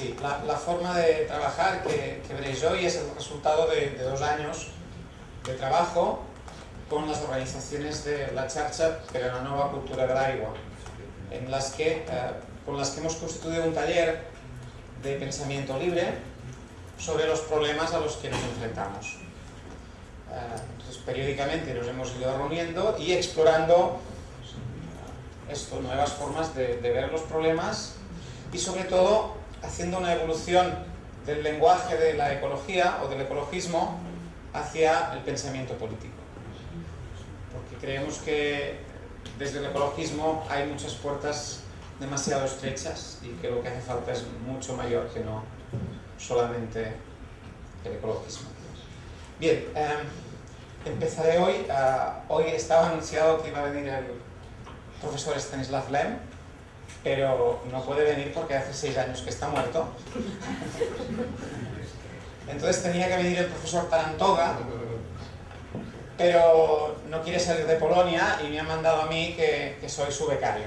Sí, la, la, forma de trabajar que, que, hoy es el resultado de, de, dos años de trabajo con las organizaciones de la Xarxa per a la Nova Cultura de l'Aigua, en las que, eh, con las que hemos constituido un taller de pensamiento libre sobre los problemas a los que nos enfrentamos. Eh, entonces, periódicamente nos hemos ido reuniendo y explorando esto, nuevas formas de, de ver los problemas y sobre todo haciendo una evolución del lenguaje de la ecología o del ecologismo hacia el pensamiento político. Porque creemos que desde el ecologismo hay muchas puertas demasiado estrechas y que lo que hace falta es mucho mayor que no solamente el ecologismo. Bien, eh, empezaré hoy. Uh, hoy estaba anunciado que iba a venir el profesor Stanislav Lem, pero no puede venir porque hace seis años que está muerto. Entonces tenía que venir el profesor Tarantoga, pero no quiere salir de Polonia y me ha mandado a mí que, soy su becario.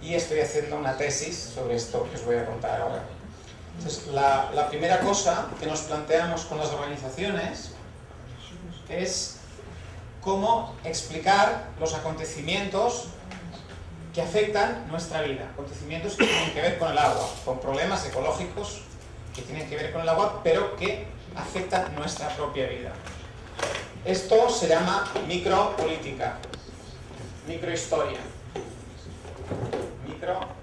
Y estoy haciendo una tesis sobre esto que os voy a contar ahora. Entonces, la, la primera cosa que nos planteamos con las organizaciones es cómo explicar los acontecimientos que afectan nuestra vida, acontecimientos que tienen que ver con el agua, con problemas ecológicos que tienen que ver con el agua, pero que afectan nuestra propia vida. Esto se llama micropolítica, microhistoria, microhistoria.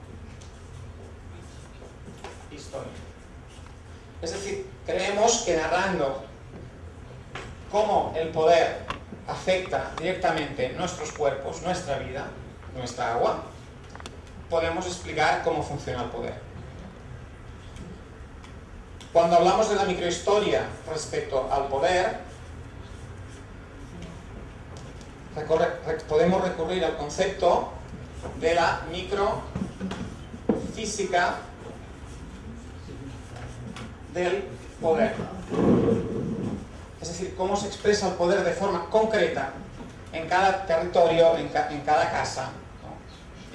Es decir, creemos que narrando cómo el poder afecta directamente nuestros cuerpos, nuestra vida, nuestra agua, podemos explicar cómo funciona el poder. Cuando hablamos de la microhistoria respecto al poder, podemos recurrir al concepto de la microfísica del poder. Es decir, cómo se expresa el poder de forma concreta en cada territorio, en, ca en cada casa.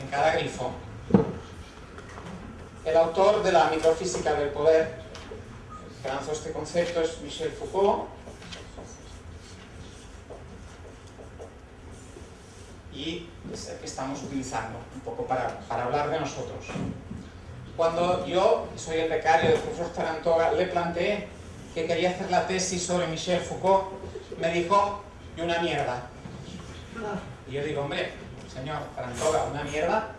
En cada grifo. El autor de la microfísica del poder que lanzó este concepto es Michel Foucault y es el que estamos utilizando un poco para, para hablar de nosotros. Cuando yo, soy el becario del profesor Tarantoga, le planteé que quería hacer la tesis sobre Michel Foucault, me dijo, y una mierda. Y yo digo, hombre, señor Tarantoga, ¿una mierda?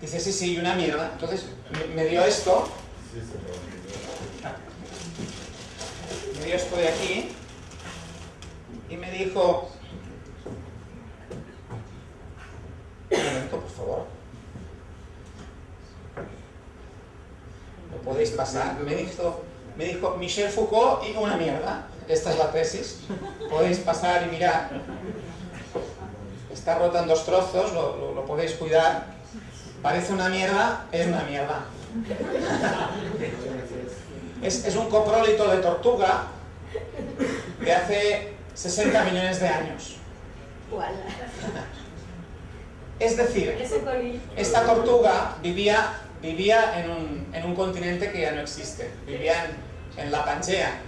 Dice, sí, sí, una mierda. Entonces me dio esto. Me dio esto de aquí. Y me dijo... Un momento, por favor. ¿Lo podéis pasar? Me dijo, me dijo Michel Foucault y una mierda. Esta es la tesis. Podéis pasar y mirar. Está rota en dos trozos, lo, lo, lo podéis cuidar. Parece una mierda, es una mierda. Es, es, un coprólito de tortuga de hace 60 millones de años. Es decir, esta tortuga vivía, vivía en, un, en un continente que ya no existe. Vivía en, en la Pangea.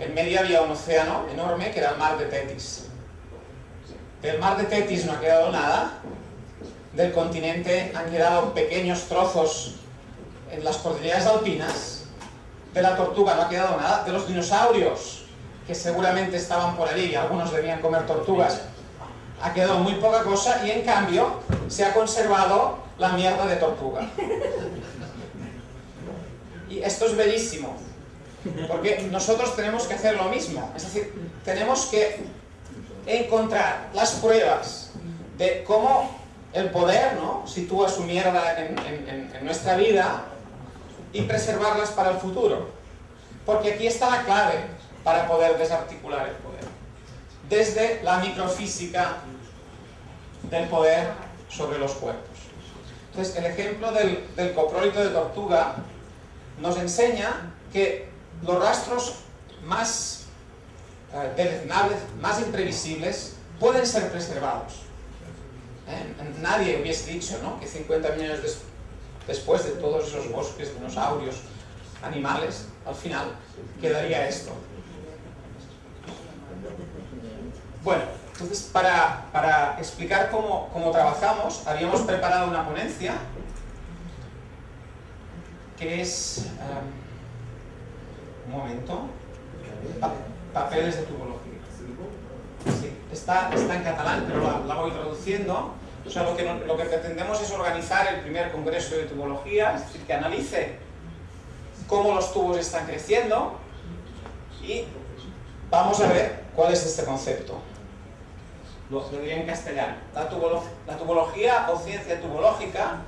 En medio había un océano enorme que era el mar de Tetis. Del mar de Tetis no ha quedado nada, del continente han quedado pequeños trozos en las cordilleras alpinas, de la tortuga no ha quedado nada, de los dinosaurios, que seguramente estaban por allí, algunos debían comer tortugas, ha quedado muy poca cosa y en cambio se ha conservado la mierda de tortuga. Y esto es bellísimo, porque nosotros tenemos que hacer lo mismo, es decir, tenemos que encontrar las pruebas de cómo el poder ¿no? sitúa su mierda en, nuestra vida y preservarlas para el futuro. Porque aquí está la clave para poder desarticular el poder. Desde la microfísica del poder sobre los cuerpos. Entonces, el ejemplo del, del coprólito de tortuga nos enseña que los rastros más eh, deleznables, más imprevisibles, pueden ser preservados. ¿Eh? Nadie hubiese dicho ¿no? que 50 millones de, después de todos esos bosques, dinosaurios, animales, al final quedaría esto. Bueno, entonces para, explicar cómo, trabajamos, habíamos preparado una ponencia que es... Um, un momento. Papeles de tubología. Sí, está, está en catalán, pero la, voy traduciendo. O sea, lo que, lo que pretendemos es organizar el primer congreso de tubología, es decir, que analice cómo los tubos están creciendo y vamos a ver cuál es este concepto. Lo, diría en castellano. La, la tubología o ciencia tubológica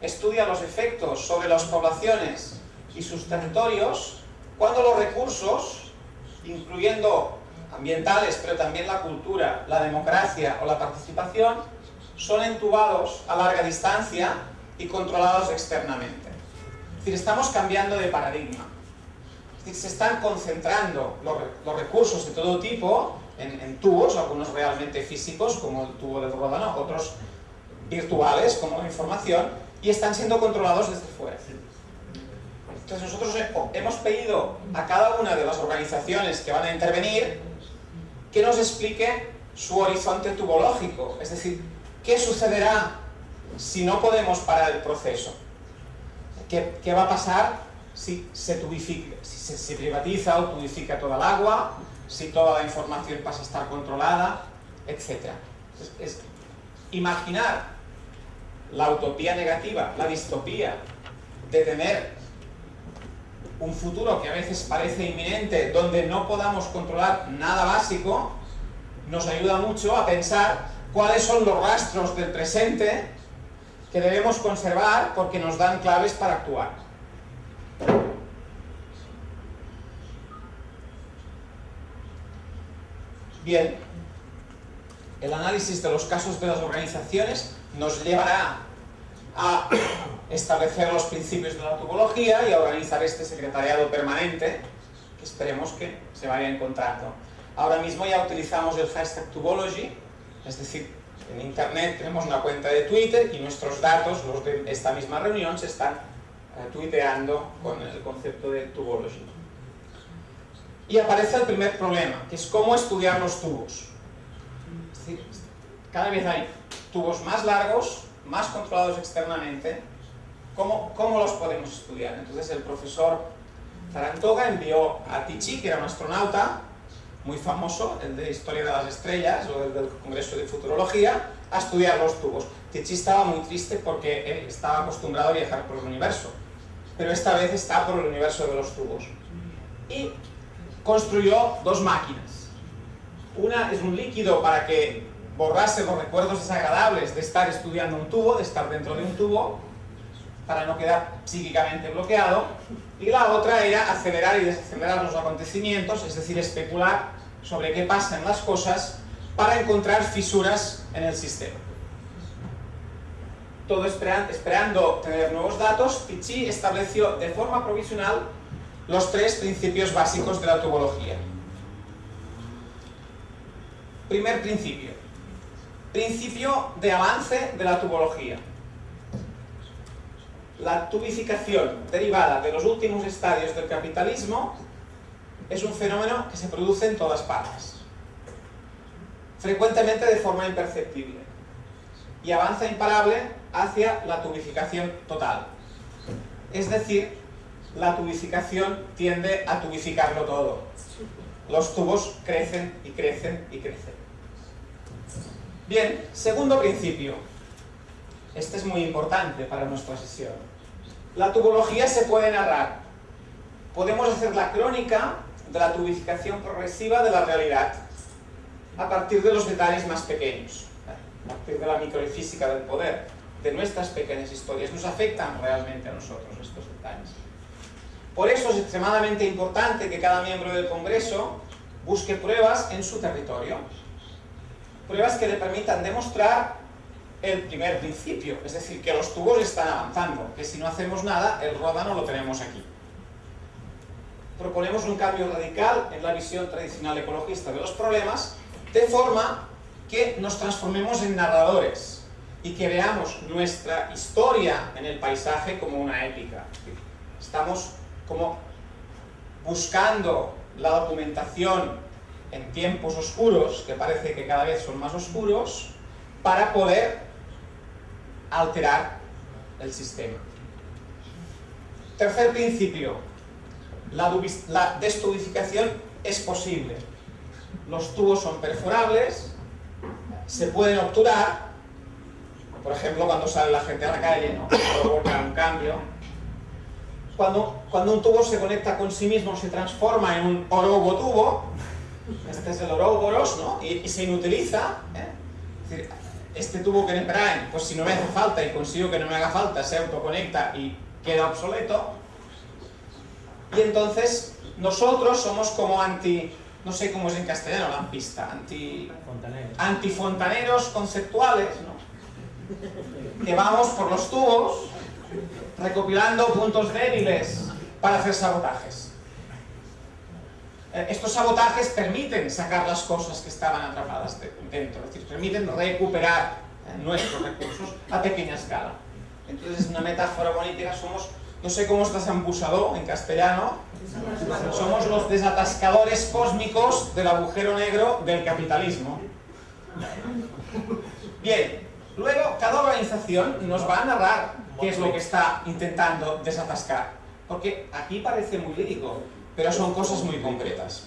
estudia los efectos sobre las poblaciones y sus territorios cuando los recursos, incluyendo ambientales, pero también la cultura, la democracia o la participación, son entubados a larga distancia y controlados externamente. Es decir, estamos cambiando de paradigma. Es decir, se están concentrando los, recursos de todo tipo en, tubos, algunos realmente físicos, como el tubo de Ródano, otros virtuales, como la información, y están siendo controlados desde fuera. Entonces nosotros hemos pedido a cada una de las organizaciones que van a intervenir que nos explique su horizonte tubológico, es decir, qué sucederá si no podemos parar el proceso. ¿Qué, va a pasar si se, tubifica, si se, privatiza o tubifica toda el agua, si toda la información pasa a estar controlada, etcétera? es imaginar la utopía negativa, la distopía de tener un futuro que a veces parece inminente, donde no podamos controlar nada básico, nos ayuda mucho a pensar cuáles son los rastros del presente que debemos conservar porque nos dan claves para actuar. Bien, el análisis de los casos de las organizaciones nos llevará a establecer los principios de la topología y organizar este secretariado permanente que esperemos que se vaya encontrando. Ahora mismo ya utilizamos el hashtag Tubology, es decir, en internet tenemos una cuenta de Twitter y nuestros datos, los de esta misma reunión, se están eh, tuiteando con el concepto de Tubology. Y aparece el primer problema, que es cómo estudiar los tubos. Es decir, cada vez hay tubos más largos, más controlados externamente, ¿cómo, cómo los podemos estudiar? Entonces el profesor Tarantoga envió a Tichi, que era un astronauta muy famoso, el de Historia de las Estrellas o el del Congreso de Futurología, a estudiar los tubos. Tichi estaba muy triste porque él estaba acostumbrado a viajar por el universo, pero esta vez está por el universo de los tubos. Y construyó dos máquinas. Una es un líquido para que borrarse los recuerdos desagradables de estar estudiando un tubo, de estar dentro de un tubo, para no quedar psíquicamente bloqueado, y la otra era acelerar y desacelerar los acontecimientos, es decir, especular sobre qué pasa en las cosas para encontrar fisuras en el sistema. Todo esperando tener nuevos datos, Tichy estableció de forma provisional los tres principios básicos de la tubología. Primer principio, Principio de avance de la tubología. La tubificación derivada de los últimos estadios del capitalismo es un fenómeno que se produce en todas partes, frecuentemente de forma imperceptible, y avanza imparable hacia la tubificación total. Es decir, la tubificación tiende a tubificarlo todo. Los tubos crecen y crecen y crecen. Bien, segundo principio. Este es muy importante para nuestra sesión. La tubología se puede narrar. Podemos hacer la crónica de la tubificación progresiva de la realidad a partir de los detalles más pequeños, a partir de la microfísica del poder, de nuestras pequeñas historias. Nos afectan realmente a nosotros estos detalles. Por eso es extremadamente importante que cada miembro del Congreso busque pruebas en su territorio pruebas que le permitan demostrar el primer principio, es decir, que los tubos están avanzando, que si no hacemos nada, el ródano lo tenemos aquí. Proponemos un cambio radical en la visión tradicional ecologista de los problemas, de forma que nos transformemos en narradores, y que veamos nuestra historia en el paisaje como una épica. Estamos como buscando la documentación en tiempos oscuros, que parece que cada vez son más oscuros, para poder alterar el sistema. Tercer principio, la, la destubificación es posible. Los tubos son perforables, se pueden obturar, por ejemplo cuando sale la gente a la calle, ¿no? provoca un cambio. Cuando, un tubo se conecta con sí mismo, se transforma en un orobo tubo, este es el oróboros, ¿no? y, se inutiliza. ¿eh? Este tubo que me traen, pues si no me hace falta y consigo que no me haga falta, se autoconecta y queda obsoleto. Y entonces nosotros somos como anti, no sé cómo es en castellano lampista, anti, antifontaneros conceptuales, ¿no? que vamos por los tubos recopilando puntos débiles para hacer sabotajes. Eh, estos sabotajes permiten sacar las cosas que estaban atrapadas dentro, es decir, permiten recuperar eh, nuestros recursos a pequeña escala. Entonces, es una metáfora bonita, somos, no sé cómo estás ambusado en castellano, somos los desatascadores cósmicos del agujero negro del capitalismo. Bien, luego cada organización nos va a narrar qué es lo que está intentando desatascar. Porque aquí parece muy lírico, pero son cosas muy concretas.